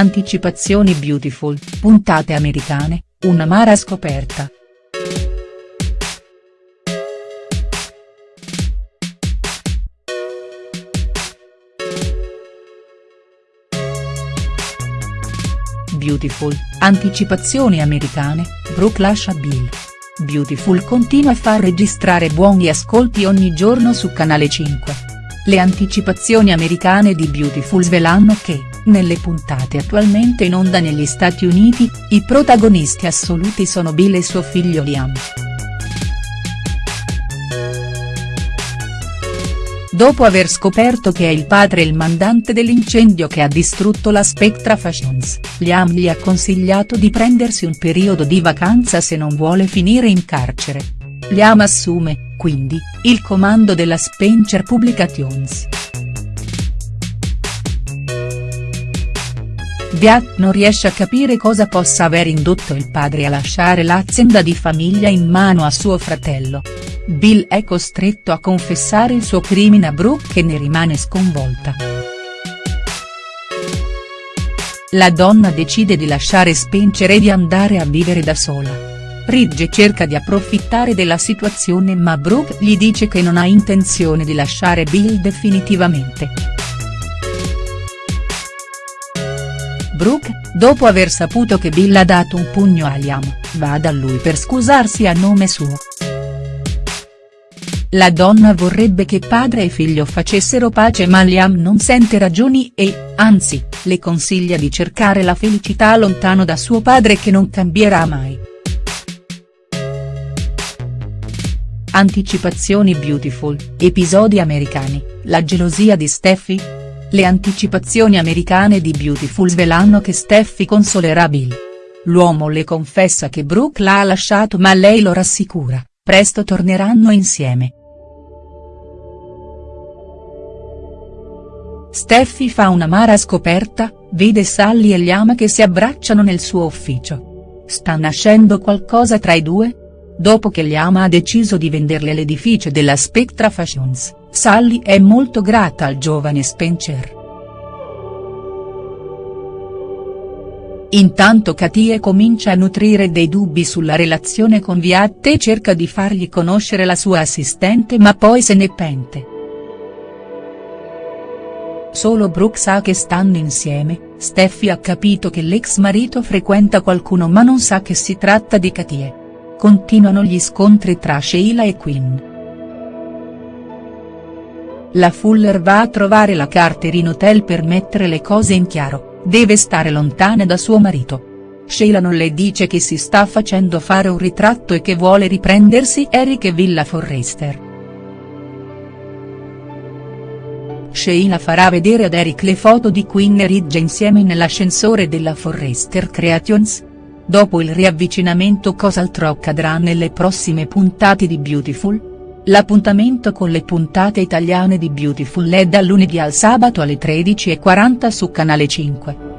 Anticipazioni Beautiful, puntate americane, un'amara scoperta. Beautiful, anticipazioni americane, Brooke lascia Bill. Beautiful continua a far registrare buoni ascolti ogni giorno su Canale 5. Le anticipazioni americane di Beautiful svelano che, nelle puntate attualmente in onda negli Stati Uniti, i protagonisti assoluti sono Bill e suo figlio Liam. Dopo aver scoperto che è il padre il mandante dell'incendio che ha distrutto la Spectra Fashions, Liam gli ha consigliato di prendersi un periodo di vacanza se non vuole finire in carcere. Liam assume, quindi, il comando della Spencer Publications. Beat non riesce a capire cosa possa aver indotto il padre a lasciare l'azienda di famiglia in mano a suo fratello. Bill è costretto a confessare il suo crimine a Brooke e ne rimane sconvolta. La donna decide di lasciare Spencer e di andare a vivere da sola. Ridge cerca di approfittare della situazione ma Brooke gli dice che non ha intenzione di lasciare Bill definitivamente. Brooke, dopo aver saputo che Bill ha dato un pugno a Liam, va da lui per scusarsi a nome suo. La donna vorrebbe che padre e figlio facessero pace ma Liam non sente ragioni e, anzi, le consiglia di cercare la felicità lontano da suo padre che non cambierà mai. Anticipazioni Beautiful, episodi americani, la gelosia di Steffi?. Le anticipazioni americane di Beautiful svelano che Steffi consolerà Bill. L'uomo le confessa che Brooke l'ha lasciato ma lei lo rassicura, presto torneranno insieme. Steffi fa un'amara scoperta, vede Sally e Liam che si abbracciano nel suo ufficio. Sta nascendo qualcosa tra i due? Dopo che Liam ha deciso di venderle l'edificio della Spectra Fashions. Sally è molto grata al giovane Spencer. Intanto Katie comincia a nutrire dei dubbi sulla relazione con Viat e cerca di fargli conoscere la sua assistente ma poi se ne pente. Solo Brooke sa che stanno insieme, Steffi ha capito che l'ex marito frequenta qualcuno ma non sa che si tratta di Katie. Continuano gli scontri tra Sheila e Quinn. La Fuller va a trovare la Carter in hotel per mettere le cose in chiaro, deve stare lontana da suo marito. Sheila non le dice che si sta facendo fare un ritratto e che vuole riprendersi Eric e Villa Forrester. Sheila farà vedere ad Eric le foto di Queen e Ridge insieme nell'ascensore della Forrester Creations. Dopo il riavvicinamento cos'altro accadrà nelle prossime puntate di Beautiful?. L'appuntamento con le puntate italiane di Beautiful è dal lunedì al sabato alle 13.40 su Canale 5.